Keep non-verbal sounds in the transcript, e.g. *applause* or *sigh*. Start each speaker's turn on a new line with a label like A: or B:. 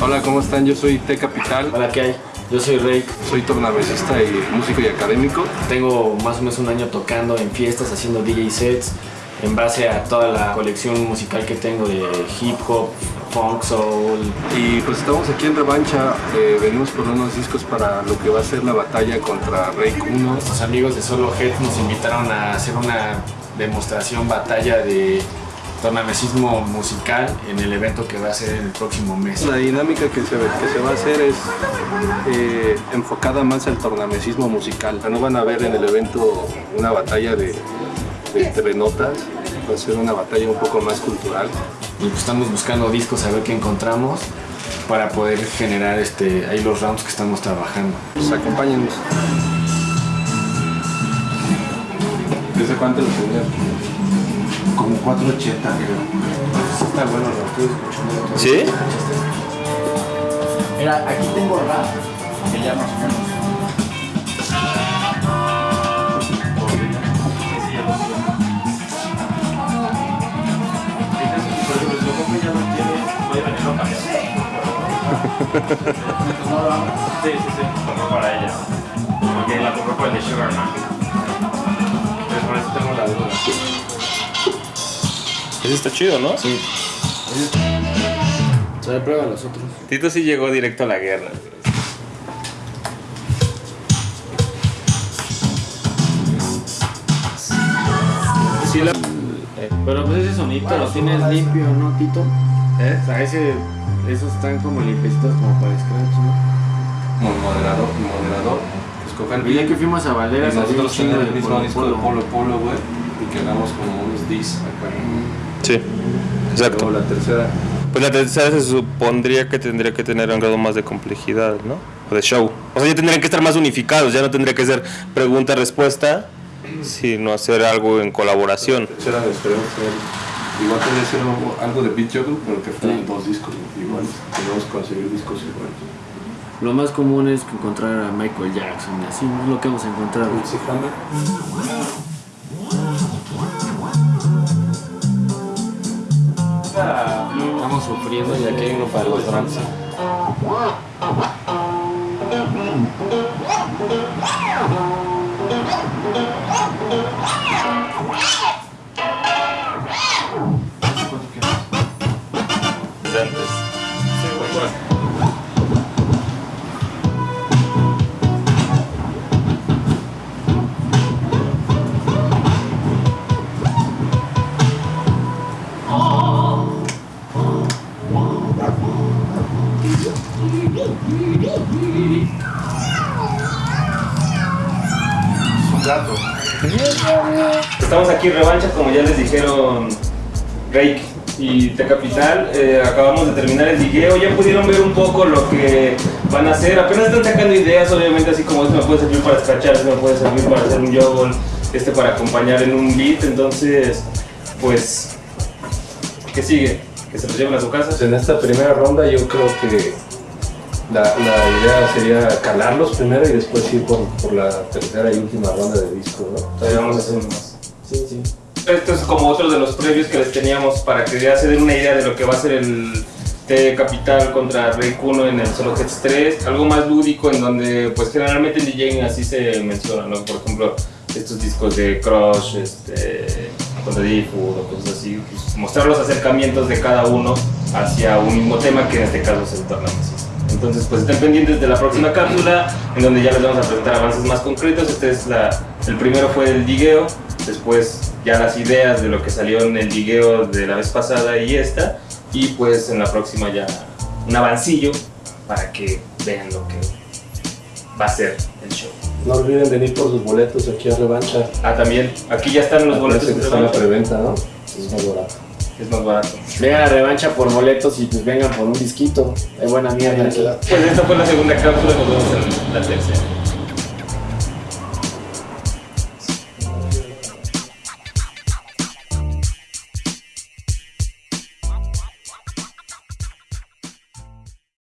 A: Hola, ¿cómo están? Yo soy T Capital,
B: Hola, ¿qué hay? Yo soy Rey.
A: soy tornamesista y músico y académico.
B: Tengo más o menos un año tocando en fiestas, haciendo DJ sets, en base a toda la colección musical que tengo de hip hop, funk, soul.
A: Y pues estamos aquí en Revancha, eh, venimos por unos discos para lo que va a ser la batalla contra Rey Kuno.
B: Nuestros amigos de Solo Head nos invitaron a hacer una demostración, batalla de tornamesismo musical en el evento que va a ser el próximo mes.
A: La dinámica que se, que se va a hacer es eh, enfocada más al tornamesismo musical. No van a ver en el evento una batalla de, de entre notas, va a ser una batalla un poco más cultural.
B: Y pues estamos buscando discos a ver qué encontramos para poder generar este, ahí los rounds que estamos trabajando.
A: Pues acompáñenos. ¿Desde cuánto lo tenías?
B: Como 480 creo. Está bueno, lo estoy escuchando.
C: ¿Sí?
D: Mira, aquí tengo rap, que ya más o menos.
E: Sí, sí, sí, compró para ella. Porque la compró para el de Sugarman. Entonces por eso tengo la duda.
C: Ese está chido, ¿no?
B: Sí. Trae prueba los otros.
C: Tito sí llegó directo a la guerra. Sí, la...
B: Pero pues ese sonito lo tienes limpio, ¿no, Tito?
C: ¿Eh?
B: O sea, ese, esos están como limpiecitos como para scratch, ¿no?
A: Como moderador, moderador. Escoger
B: Y ya que fuimos a un
A: nosotros
B: de
A: el mismo
B: Polo
A: disco de
B: Polo.
A: Polo güey, y que hagamos como unos dis acá.
C: Sí, exacto.
A: Luego la tercera,
C: Pues la tercera se supondría que tendría que tener un grado más de complejidad, ¿no? O de show. O sea, ya tendrían que estar más unificados, ya no tendría que ser pregunta-respuesta, sino hacer algo en colaboración.
A: tercera esperemos igual tendría que ser algo- de beat juggle, pero que fueran dos discos, igual, tenemos que conseguir discos iguales.
B: Lo más común es encontrar a Michael Jackson y así, no es lo que hemos encontrado.
A: Sí, Hammer.
B: Estamos sufriendo y aquí hay uno para los drums. *laughs*
E: Estamos aquí revancha, como ya les dijeron Rake y T Capital. Eh, acabamos de terminar el digueo. Ya pudieron ver un poco lo que van a hacer. Apenas están sacando ideas, obviamente, así como esto me puede servir para scratchar, esto me puede servir para hacer un joggle, este para acompañar en un beat. Entonces, pues, ¿qué sigue? Que se los lleven a su casa.
A: Pues en esta primera ronda yo creo que la, la idea sería calarlos primero y después ir por, por la tercera y última ronda de disco, ¿no?
E: Todavía vamos a hacer más.
B: Sí, sí.
E: Esto es como otro de los previos que les teníamos para que ya se den una idea de lo que va a ser el T Capital contra Rey Kuno en el Solo Heads 3. Algo más lúdico en donde pues generalmente en DJing así se menciona, ¿no? Por ejemplo, estos discos de Crush, este, contra D-Food o cosas así. pues, mostrar los acercamientos de cada uno hacia un mismo tema que en este caso es el tornamesismo. Entonces, pues estén pendientes de la próxima cápsula, en donde ya les vamos a presentar avances más concretos. Este es la, el primero fue el digueo, después ya las ideas de lo que salió en el digueo de la vez pasada y esta, y pues en la próxima ya un avancillo para que vean lo que va a ser el show.
A: No olviden venir por sus boletos aquí a Revancha.
E: Ah, también, aquí ya están los boletos.
A: Que
E: de
A: está en la
E: revancha.
A: preventa, ¿no? Es más barato.
E: Es más barato.
B: Vengan a revancha por boletos y pues vengan por un disquito. Hay buena mierda aquí.
E: Pues esta fue la segunda cápsula, nos vemos en la tercera.